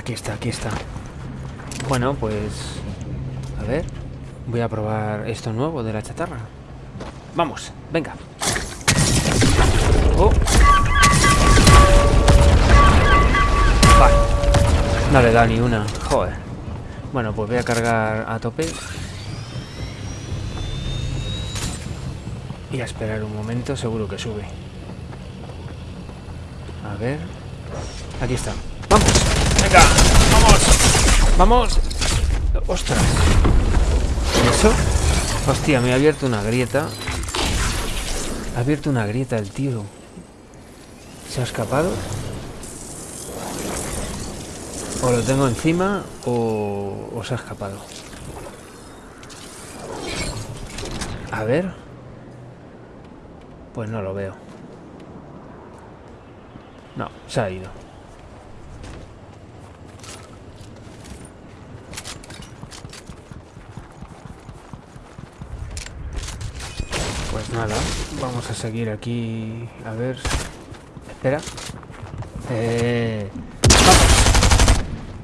Aquí está, aquí está. Bueno, pues... A ver. Voy a probar esto nuevo de la chatarra. Vamos, venga. Oh. No le da ni una. Joder. Bueno, pues voy a cargar a tope. Y a esperar un momento, seguro que sube. A ver. Aquí está. ¡Venga! ¡Vamos! ¡Vamos! ¡Ostras! ¿Y eso? Hostia, me ha abierto una grieta. Ha abierto una grieta el tío. ¿Se ha escapado? O lo tengo encima o, o se ha escapado. A ver. Pues no lo veo. No, se ha ido. Pues nada, vamos a seguir aquí. A ver. Espera. Eh... ¡Vamos!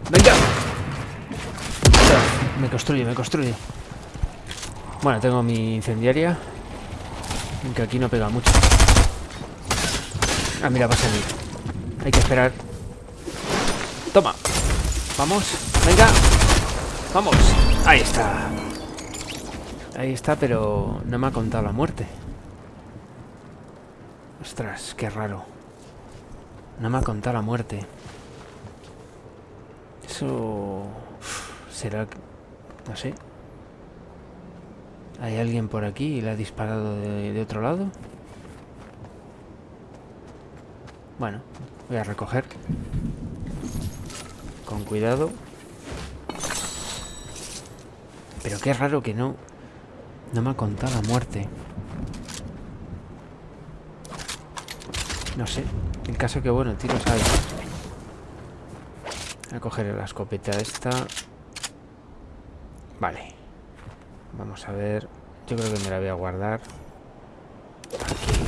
¡Venga! Me construye, me construye. Bueno, tengo mi incendiaria. Aunque aquí no pega mucho. Ah, mira, va a salir. Hay que esperar. Toma. Vamos. Venga. Vamos. Ahí está. Ahí está, pero no me ha contado la muerte. Ostras, qué raro. No me ha contado la muerte. Eso... ¿Será...? No sé. ¿Hay alguien por aquí y le ha disparado de, de otro lado? Bueno, voy a recoger. Con cuidado. Pero qué raro que no... No me ha contado la muerte. No sé. El caso que, bueno, tiros hay. Voy a coger la escopeta esta. Vale. Vamos a ver. Yo creo que me la voy a guardar. Aquí.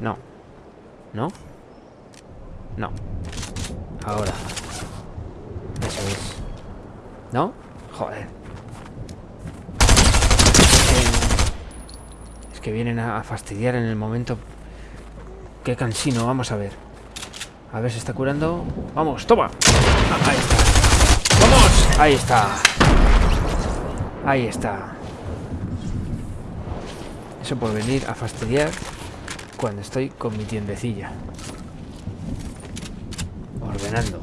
No. ¿No? No. Ahora. Eso es. ¿No? Joder. Es que vienen a fastidiar en el momento. Qué cansino, vamos a ver. A ver, se está curando. ¡Vamos, toma! Ah, ahí está. ¡Vamos! Ahí está. Ahí está. Eso por venir a fastidiar cuando estoy con mi tiendecilla. Ordenando.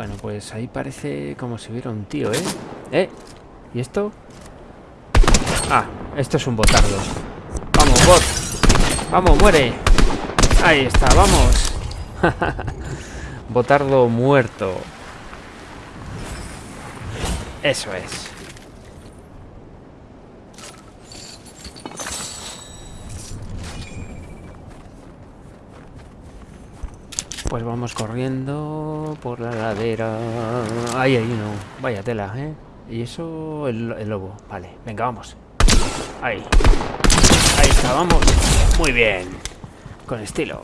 Bueno, pues ahí parece como si hubiera un tío, ¿eh? ¿Eh? ¿Y esto? Ah, esto es un botardo. Vamos, bot. Vamos, muere. Ahí está, vamos. botardo muerto. Eso es. Pues vamos corriendo por la ladera. Ahí hay uno. Vaya tela, ¿eh? Y eso, el, el, lobo. Vale, venga, vamos. Ahí. Ahí está, vamos. Muy bien. Con estilo.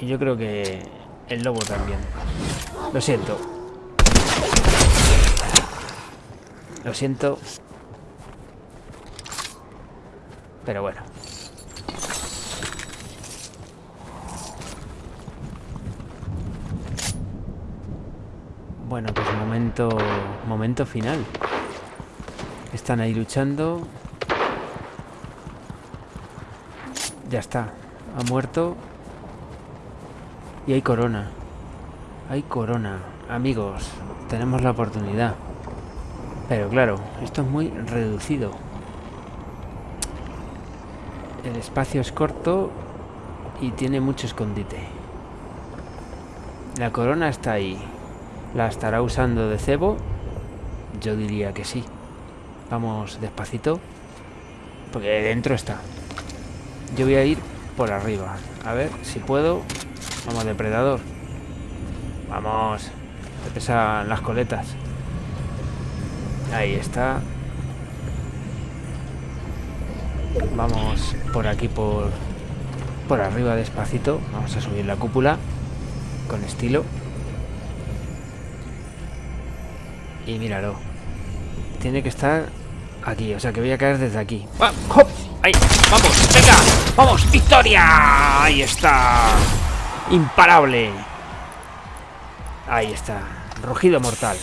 Y yo creo que el lobo también. Lo siento. Lo siento. Pero bueno. Bueno, pues momento, momento final. Están ahí luchando. Ya está. Ha muerto. Y hay corona. Hay corona. Amigos, tenemos la oportunidad. Pero claro, esto es muy reducido. El espacio es corto y tiene mucho escondite. La corona está ahí. ¿La estará usando de cebo? Yo diría que sí. Vamos despacito. Porque dentro está. Yo voy a ir por arriba. A ver si puedo. Vamos, depredador. Vamos. Te pesan las coletas. Ahí está. Vamos por aquí, por, por arriba despacito. Vamos a subir la cúpula con estilo. Y míralo. Tiene que estar aquí, o sea que voy a caer desde aquí. ¡Ahí! ¡Vamos! ¡Venga! ¡Vamos! ¡Victoria! Ahí está. Imparable. Ahí está. Rugido mortal.